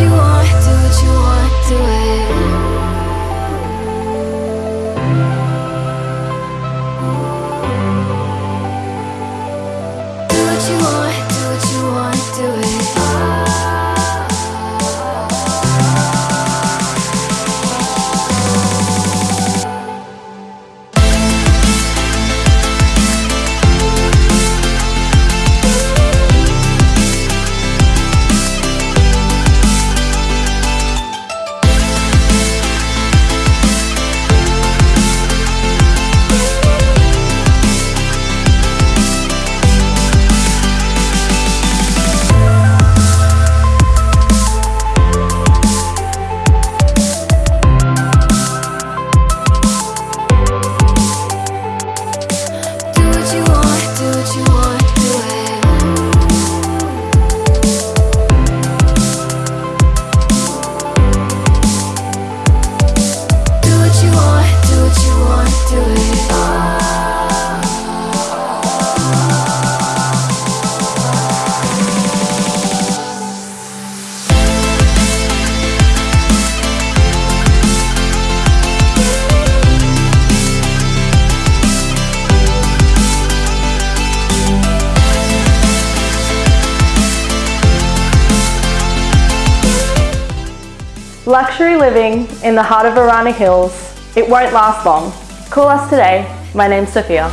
you want, do what you want, do it. Do what you want. Luxury living in the heart of Arana Hills. It won't last long. Call us today. My name's Sophia.